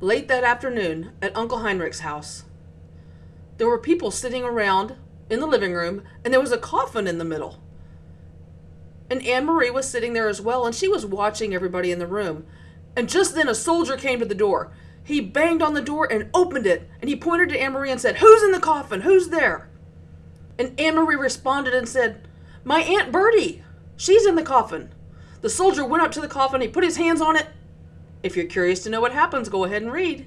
Late that afternoon at Uncle Henrik's house, there were people sitting around in the living room, and there was a coffin in the middle. And Annemarie was sitting there as well, and she was watching everybody in the room. And just then a soldier came to the door. He banged on the door and opened it, and he pointed to Annemarie and said, Who's in the coffin? Who's there? And Annemarie responded and said, My Aunt Birte. She's in the coffin. The soldier went up to the coffin, he put his hands on it. If you're curious to know what happens, go ahead and read.